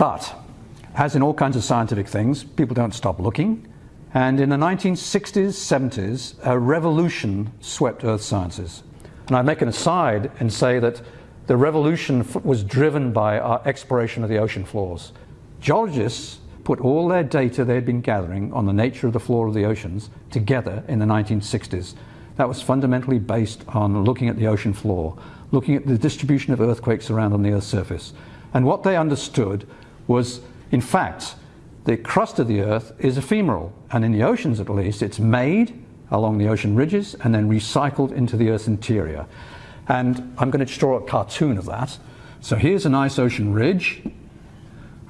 But, as in all kinds of scientific things, people don't stop looking. And in the 1960s, 70s, a revolution swept earth sciences. And I make an aside and say that the revolution was driven by our exploration of the ocean floors. Geologists put all their data they'd been gathering on the nature of the floor of the oceans together in the 1960s. That was fundamentally based on looking at the ocean floor, looking at the distribution of earthquakes around on the Earth's surface. And what they understood was, in fact, the crust of the Earth is ephemeral, and in the oceans at least, it's made along the ocean ridges and then recycled into the Earth's interior. And I'm going to draw a cartoon of that. So here's a nice ocean ridge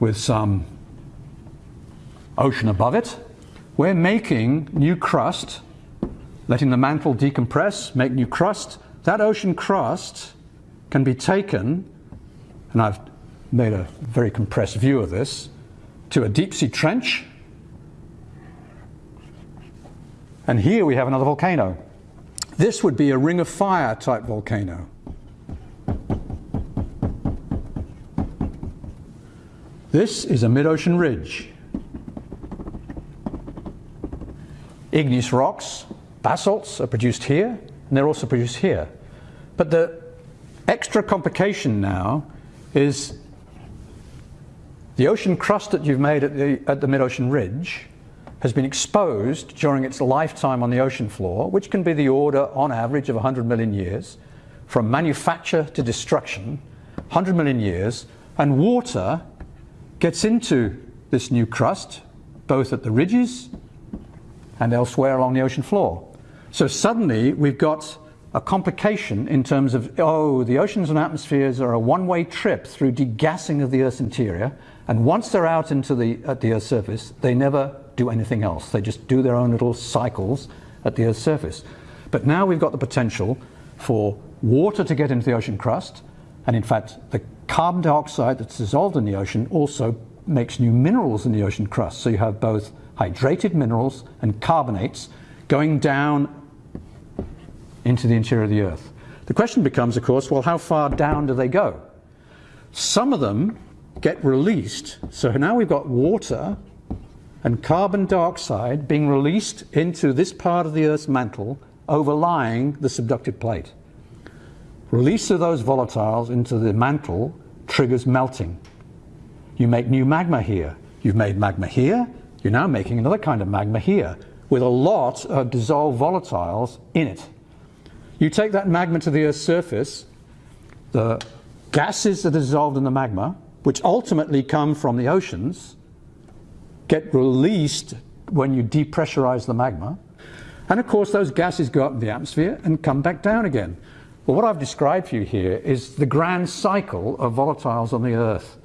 with some ocean above it. We're making new crust, letting the mantle decompress, make new crust. That ocean crust can be taken, and I've made a very compressed view of this, to a deep sea trench. And here we have another volcano. This would be a ring of fire type volcano. This is a mid-ocean ridge. Igneous rocks, basalts are produced here, and they're also produced here. But the extra complication now is the ocean crust that you've made at the, at the mid-ocean ridge has been exposed during its lifetime on the ocean floor, which can be the order, on average, of 100 million years, from manufacture to destruction, 100 million years, and water gets into this new crust, both at the ridges and elsewhere along the ocean floor. So suddenly we've got a complication in terms of, oh, the oceans and atmospheres are a one-way trip through degassing of the Earth's interior, and once they're out into the, at the Earth's surface, they never do anything else. They just do their own little cycles at the Earth's surface. But now we've got the potential for water to get into the ocean crust, and in fact, the carbon dioxide that's dissolved in the ocean also makes new minerals in the ocean crust. So you have both hydrated minerals and carbonates going down into the interior of the Earth. The question becomes, of course, well, how far down do they go? Some of them get released. So now we've got water and carbon dioxide being released into this part of the Earth's mantle overlying the subductive plate. Release of those volatiles into the mantle triggers melting. You make new magma here. You've made magma here, you're now making another kind of magma here with a lot of dissolved volatiles in it. You take that magma to the Earth's surface, the gases that are dissolved in the magma, which ultimately come from the oceans, get released when you depressurize the magma. And of course, those gases go up in the atmosphere and come back down again. Well, what I've described for you here is the grand cycle of volatiles on the Earth.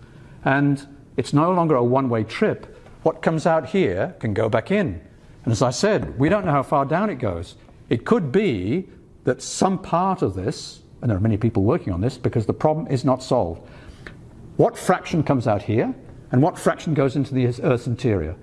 And it's no longer a one-way trip what comes out here can go back in. And as I said, we don't know how far down it goes. It could be that some part of this, and there are many people working on this because the problem is not solved. What fraction comes out here and what fraction goes into the Earth's interior?